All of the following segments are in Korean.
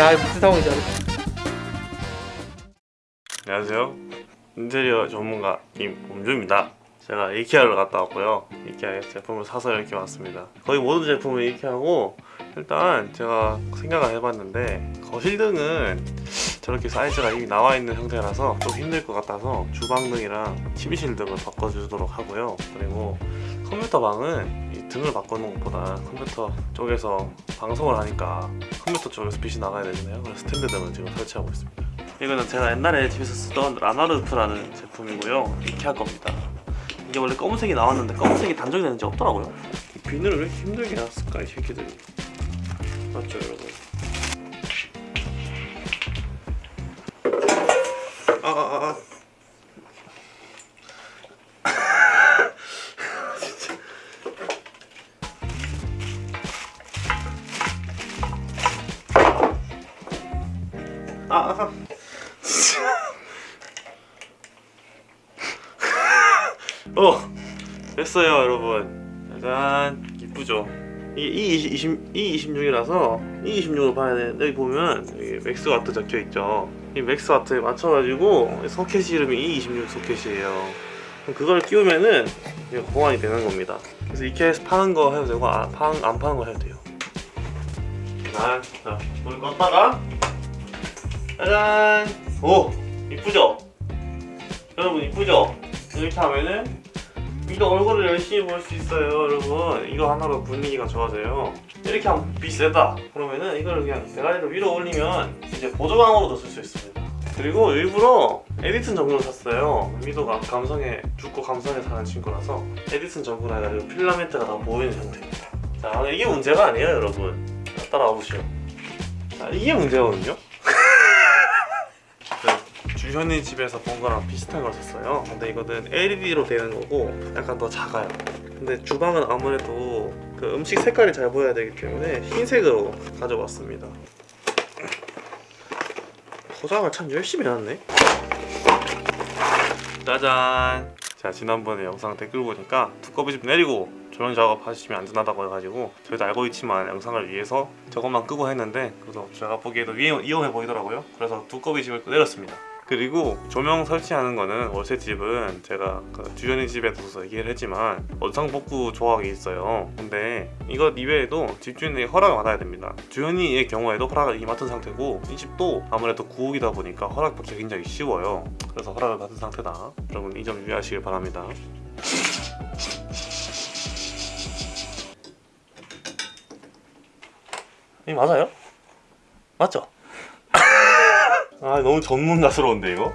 야 무슨 상황이지? 안녕하세요. 인테리어 전문가 김범주입니다. 제가 이케아를 갔다 왔고요. 이케아의 제품을 사서 이렇게 왔습니다. 거의 모든 제품을 이케아고 일단 제가 생각을 해봤는데 거실등은 저렇게 사이즈가 이미 나와 있는 형태라서 좀 힘들 것 같아서 주방등이랑 TV실 등을 바꿔주도록 하고요. 그리고 컴퓨터 방은 이 등을 바꾸는 것보다 컴퓨터 쪽에서 방송을 하니까 컴퓨터 쪽에서 빛이 나가야 되잖아요. 그래서 스탠드 등을 지금 설치하고 있습니다. 이거는 제가 옛날에 집에서 쓰던 라나르프라는 제품이고요. 이케아 겁니다. 이게 원래 검은색이 나왔는데 검은색이 단종이 되는지 없더라고요. 이 비늘을 왜 힘들게 놨을까 이 새끼들이. 맞죠 여러분 아아아 진짜 아, 아. 어 됐어요 여러분. 짜잔 이쁘죠? 이게 E20, E26이라서 E26을 봐야 되는데 여기 보면 여기 max 와트 적혀있죠 이 max 와트에 맞춰가지고 소켓 이름이 E26 소켓이에요. 그걸 끼우면은 보완이 되는 겁니다. 그래서 이케아에서 파는 거 해도 되고 아, 파, 안 파는 거 해도 돼요. 자, 자 불 껐다가 짜잔! 오 이쁘죠? 여러분 이쁘죠? 이렇게 하면은 이거 얼굴을 열심히 볼 수 있어요 여러분. 이거 하나로 분위기가 좋아져요 이렇게 하면 빛이 세다. 그러면은 이거를 그냥 대가리를 위로 올리면 이제 보조광으로도 쓸 수 있습니다. 그리고 일부러 에디슨 전구를 샀어요. 미도가 감성에 죽고 감성에 사는 친구라서 에디슨 전구라 해가지고 필라멘트가 다 보이는 형태입니다. 자 이게 문제가 아니에요 여러분. 자, 따라와 보시오. 자, 이게 문제거든요. 주현이 집에서 본 거랑 비슷한 걸 샀어요. 근데 이거는 LED로 되는 거고 약간 더 작아요. 근데 주방은 아무래도 그 음식 색깔이 잘 보여야 되기 때문에 흰색으로 가져왔습니다. 포장을 참 열심히 해놨네. 짜잔! 자 지난번에 영상 댓글 보니까 두꺼비 좀 내리고 조명 작업 하시면 안전하다고 해가지고 저희도 알고 있지만 영상을 위해서 저것만 끄고 했는데 그래서 제가 보기에도 위험, 위험해 보이더라고요. 그래서 두꺼비 집을 내렸습니다 그리고 조명 설치하는 거는 월세 집은 제가 그 주연이 집에 둬서 얘기를 했지만 원상복구 조항이 있어요. 근데 이것 이외에도 집주인에게 허락을 받아야 됩니다. 주연이의 경우에도 허락을 이미 맡은 상태고 이 집도 아무래도 구옥이다 보니까 허락 받기 굉장히 쉬워요. 그래서 허락을 받은 상태다. 여러분 이 점 유의하시길 바랍니다. 이 맞아요? 맞죠? 아 너무 전문가스러운데 이거?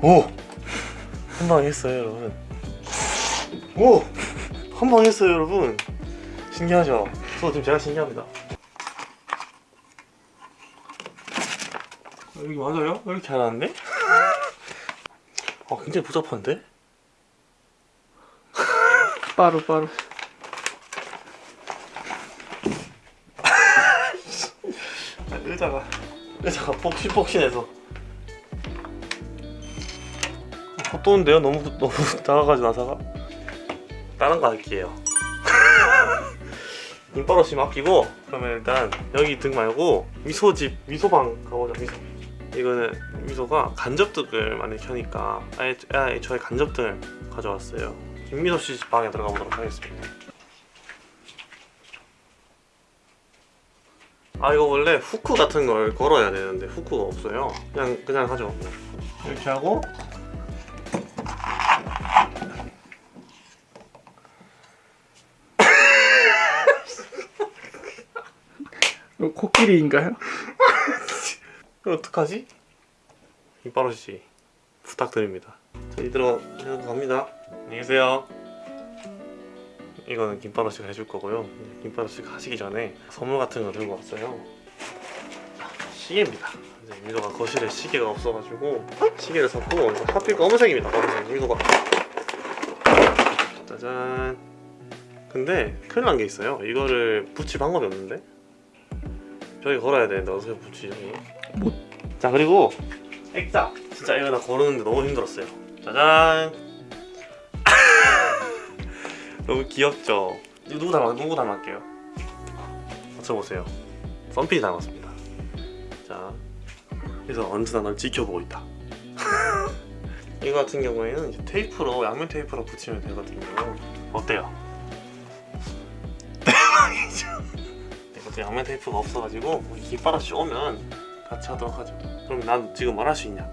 오! 한 방 했어요 여러분 오! 한 방 했어요 여러분 신기하죠? 저 지금 제가 신기합니다 여기 맞아요? 여기 잘 나왔네? 아 굉장히 복잡한데? 빠루 빠루 의자가 의자가 폭신폭신해서. 헛도는데요? 너무 너무 작아가지고 나사가? 다른 거 할게요. 인바로시 맡기고 그러면 일단 여기 등 말고 미소집 미소방 가보자 미소. 이거는 미소가 간접등을 많이 켜니까 아예, 아예 저의 간접등을 가져왔어요. 김미소 씨 방에 들어가 보도록 하겠습니다 아 이거 원래 후크 같은 걸 걸어야 되는데 후크가 없어요. 그냥 그냥 하죠. 이렇게 하고. 이거 코끼리인가요? 어떡하지? 이빠로씨 부탁드립니다. 자 이대로 갑니다. 안녕히 계세요 이거는 김빠로씨가 해줄 거고요. 김빠로씨가 하시기 전에 선물 같은 거 들고 왔어요. 시계입니다. 이제 미도가 거실에 시계가 없어가지고 시계를 샀고 하필 검은색입니다. 검은색 미도가. 짜잔. 근데 큰일 난 게 있어요. 이거를 붙일 방법이 없는데? 저기 걸어야 되는데 어떻게? 못. 자 그리고 액자. 진짜 이거 나 고르는데 너무 힘들었어요. 짜잔 너무 귀엽죠 누구 닮았 누구 닮았게요? 맞춰보세요. 썬필이 닮았습니다. 자, 그래서 언제나 널 지켜보고 있다. 이거 같은 경우에는 이제 테이프로 양면 테이프로 붙이면 되거든요. 어때요? 대박이죠. 이것도 양면 테이프가 없어가지고 우리 깃바라 씨 오면 같이 하도록 하죠. 그럼 난 지금 뭘 할 수 있냐?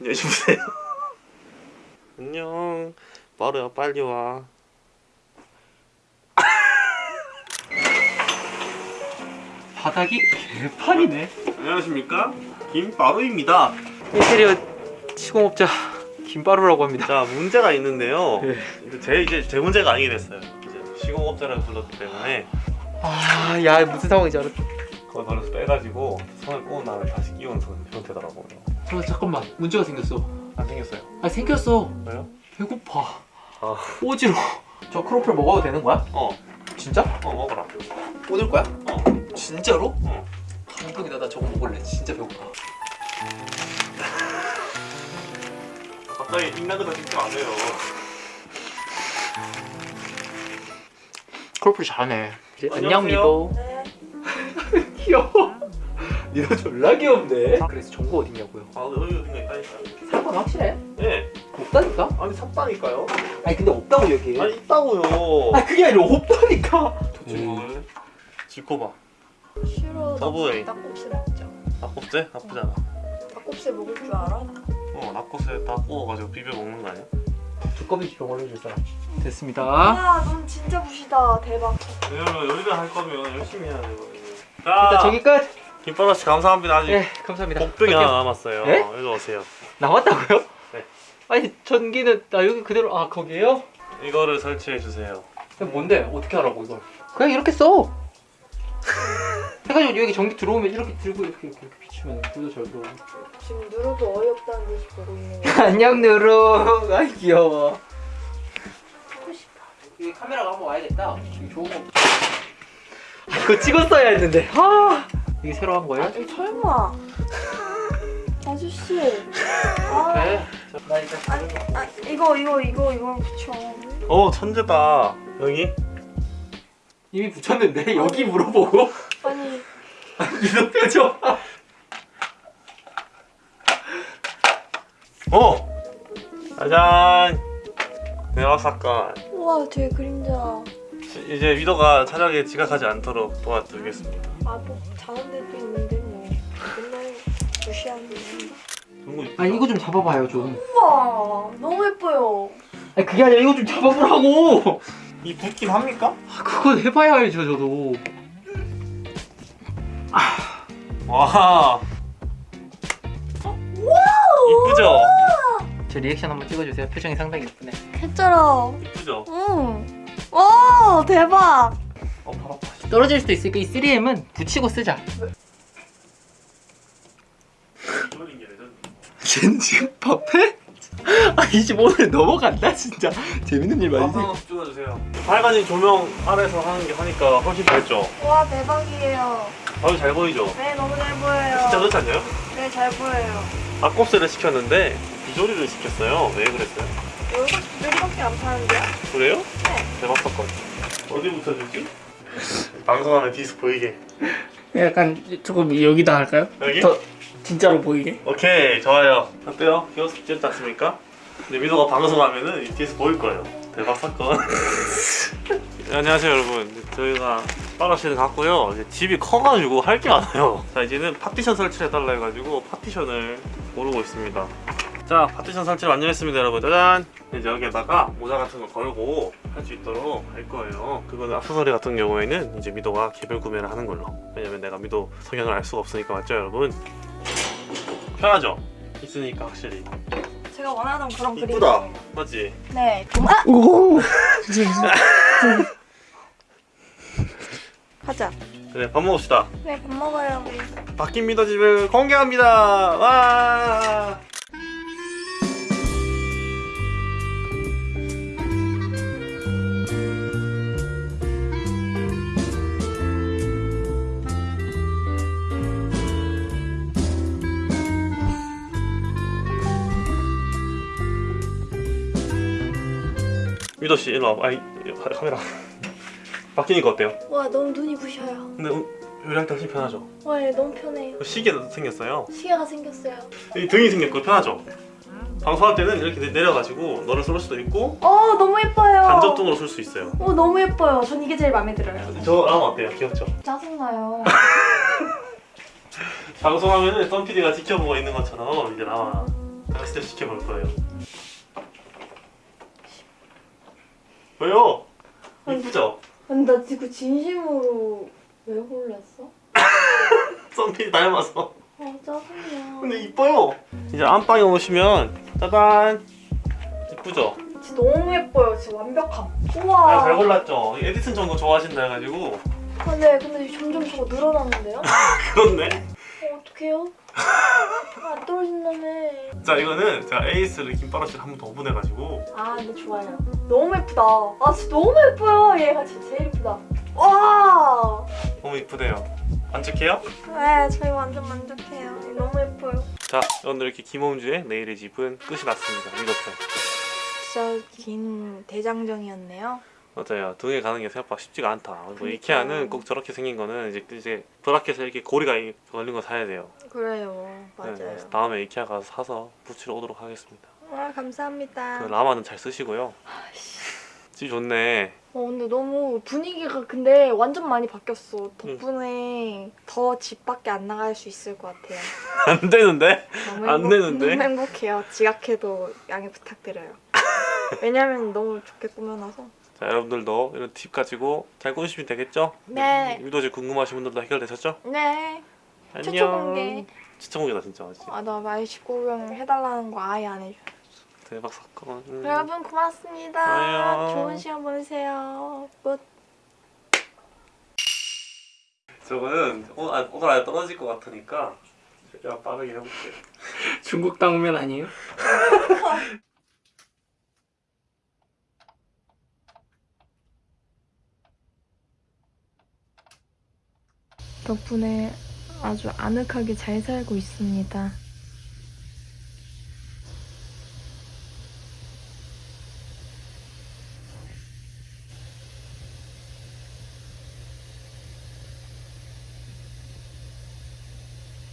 안녕히 주무세요. 안녕. 마루야 빨리 와. 바닥이 개판이네. 안녕하십니까? 김바루입니다. 인테리어 시공업자 김바루라고 합니다. 자 문제가 있는데요. 네. 제 이제 제 문제가 아니게 됐어요. 이제 시공업자라고 불렀기 때문에 아, 야 무슨 상황인지 알았다. 그걸 버려서 빼가지고 손을 꼬은 다음에 다시 끼운 선- 형태더라고요. 저 잠깐만 문제가 생겼어. 안 생겼어요. 아 생겼어. 왜요? 배고파. 아, 오지러. 저 크로플 먹어도 되는 거야? 어, 진짜? 어 먹어라. 오늘 거야? 어, 진짜로? 어. 감동이다. 나 저거 먹을래. 진짜 배고파. 갑자기 입나그다 찍지 마세요. 크로플 잘하네. 안녕 미도. 네. 귀여워. 니도 졸라 귀엽네. 그래서 정보 어딨냐고요? 아 여기 어딘가 있다니까요. 사건 확실해? 네. 없다니까? 아니 샀다니까요. 아니 근데 없다고 얘기해. 아니 있다고요. 아 그게 아니라 없다니까. 지금 먹을래? 지코봐. 싫어. 서브웨이. 닭곱새 먹자. 낙곱새? 나쁘잖아. 닭곱새 먹을 줄 알아? 어 낙곱새 다 구워가지고 비벼 먹는 거 아니야? 두꺼비 병원을 줄 사람. 됐습니다. 야, 넌 진짜 부시다. 대박. 왜냐면 요리를 할 거면 열심히 해야 되거든요. 일단 자, 저기 끝. 김바라 씨 감사합니다. 아직 네 감사합니다. 복병이 하나. 남았어요. 네? 일로 오세요. 나왔다고요? 네. 아니 전기는 나 여기 그대로 아 거기에요? 이거를 설치해 주세요. 그럼 뭔데? 어떻게 하라고 이걸? 그냥 이렇게 써. 해가지고 여기 전기 들어오면 이렇게 들고 이렇게 이렇게, 이렇게 비추면 불도 잘 들어오고. 지금 누르도 어이없다는 듯이 보고 있는 거. 안녕 누루. 아 귀여워. 하고 싶어. 여기 카메라가 한번 와야겠다. 여기 좋은 거. 아, 이거 찍었어야 했는데. 아 이게 새로 한 거예요? 아니, 설마. 아저씨. 아, 네. 나 이제 아니, 아, 이거, 이거, 이거, 이거 붙여. 어 천재다. 여기 이미 붙였는데 여기 물어보고 아니, 이거 표정. 어 짜잔 대박 사건. 우와, 뒤에 그림자. 이제 위도가 차량에 지각하지 않도록 도와드리겠습니다. 아, 뭐, 자는 데도 있는데, 뭐. 맨날 이쁘다. 아니 이거 좀 잡아봐요 좀. 우와, 너무 예뻐요. 아니 그게 아니라 이거 좀 잡아보라고. 이 붙긴 합니까? 아, 그건 해봐야 알죠 저도. 와. 이쁘죠? 제 리액션 한번 찍어주세요. 표정이 상당히 예쁘네. 개쩔어. 이쁘죠? 응. 와, 대박. 어. 떨어질 수도 있으니까 이 3M은 붙이고 쓰자. 이거는 게 레전드. 쟤는 지금 밥해? 아, 이집 오늘 넘어간다 진짜. 재밌는 일 많이 생. 찍어주세요. 밝아진 조명 아래서 하는 게 하니까 훨씬 밝죠? 와, 대박이에요. 아주 잘 보이죠? 네, 너무 잘 보여요. 진짜 그렇지 않나요? 네, 잘 보여요. 앞곱새를 시켰는데 비조리를 시켰어요. 왜 그랬어요? 여기가 두들밖에 안 파는데요? 그래요? 네. 대박 사건. 어디부터 주지? 방송하는 뒤에서 보이게. 약간 조금 여기다 할까요? 여기? 더 진짜로 보이게. 오케이 좋아요. 어때요? 귀엽지 괜찮지 않습니까? 근데 민호가 방송하면은 이 뒤에서 보일 거예요. 대박 사건. 네, 안녕하세요 여러분. 저희가 빠라시를 갔고요. 이제 집이 커가지고 할 게 많아요. 자 이제는 파티션 설치를 해달라 해가지고 파티션을 고르고 있습니다. 자 파티션 설치를 완료했습니다 여러분. 짜잔. 이제 여기에다가 모자 같은 거 걸고 할 수 있도록 할 거예요. 그거는 액세서리 같은 경우에는 이제 미도가 개별 구매를 하는 걸로. 왜냐면 내가 미도 성향을 알 수가 없으니까 맞죠 여러분? 편하죠? 있으니까 확실히 제가 원하던 그런 이쁘다. 그림이에요. 맞지? 네. 아! 오. 가자. 그래 밥 먹읍시다 네, 밥 먹어요, 우리. 바뀐 미더 집을 공개합니다 와 미도 씨 일로 와봐. 아이 카- 카메라 바뀌니까 어때요? 와 너무 눈이 부셔요. 근데 음, 요리할 때 훨씬 편하죠. 와얘 너무 편해요. 시계 생겼어요. 시계가 생겼어요. 이 등이 생겼고 편하죠. 방송할 때는 이렇게 내- 내려가지고 너를 쏠 수도 있고 어 너무 예뻐요. 간접등으로 쏠수 있어요. 어 너무 예뻐요. 전 이게 제일 마음에 들어요. 저 라면 어때요? 귀엽죠? 짜증나요. 방송하면 은 썬 PD가 지켜보고 있는 것처럼 이제 나와 당신도 지켜볼 거예요. 왜요? 이쁘죠? 아니 나 지금 진심으로 왜 골랐어? 썬 PD 닮아서. 아 짜증나. 근데 이뻐요. 이제 안방에 오시면 짜잔 이쁘죠? 진짜 너무 예뻐요. 진짜 완벽함. 내가 우와. 잘 골랐죠. 에디슨 전거 좋아하신다 해가지고 아, 네, 근데 점점 저거 늘어나는데요? 그렇네. 어, 어떡해요? 안 떨어진다며. 자 이거는 제가 에이스를 김바로씨를 한 번 더 오분해가지고 아, 근데 좋아요. 너무 예쁘다. 아, 진짜 너무 예뻐요. 얘가 진짜 제일 예쁘다. 와! 너무 이쁘대요. 만족해요? 네, 저희 완전 만족해요. 너무 예뻐요. 자 오늘 이렇게 김홈주의 내일의 집은 끝이 났습니다. 이것편. 진짜 긴 대장정이었네요. 맞아요. 등에 가는 게 생각보다 쉽지가 않다. 그리고 그러니까요. 이케아는 꼭 저렇게 생긴 거는 이제 이제 브라켓에 이렇게 고리가 이- 걸린 거 사야 돼요. 그래요. 네, 맞아요. 그래서 다음에 이케아 가서 사서 붙이러 오도록 하겠습니다. 와, 감사합니다. 그 라마는 잘 쓰시고요. 집 좋네. 어, 근데 너무 분위기가 근데 완전 많이 바뀌었어. 덕분에 더집 밖에 안 나갈 수 있을 것 같아요. 안 되는데? 안 되는데? 너무 행복해요. 지각해도 양해 부탁드려요. 왜냐면 너무 좋게 꾸며놔서. 자 여러분들도 이런 팁 가지고 잘 꾸미시면 되겠죠? 네. 유도지 궁금하신 분들도 해결되셨죠? 네. 안녕. 최초 공개. 최초 공개다 진짜 맞지? 아, 나 말식 구경 해달라는 거 아예 안 해줘. 대박 사건. 음. 여러분 고맙습니다. 좋아요. 좋은 시간 보내세요. 끝. 저거는 오늘, 아, 오늘 안에 떨어질 것 같으니까 제가 빠르게 해볼게. 중국 당면 아니에요? 덕분에 아주 아늑하게 잘 살고 있습니다.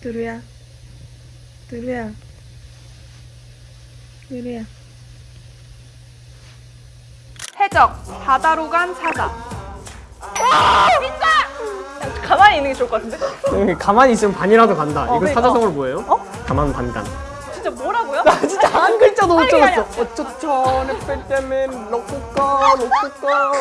두루야, 두루야, 두루야. 해적 바다로 간 사자. 진짜! 가만히 있는 게 좋을 것 같은데? 가만히 있으면 반이라도 간다. 이거 그러니까. 사자성어로 뭐예요? 가만 반간. 진짜 뭐라고요? 진짜 한 글자도 못 적었어. 어쩌죠? 내 뺄때면 로쿠꺼 로쿠꺼.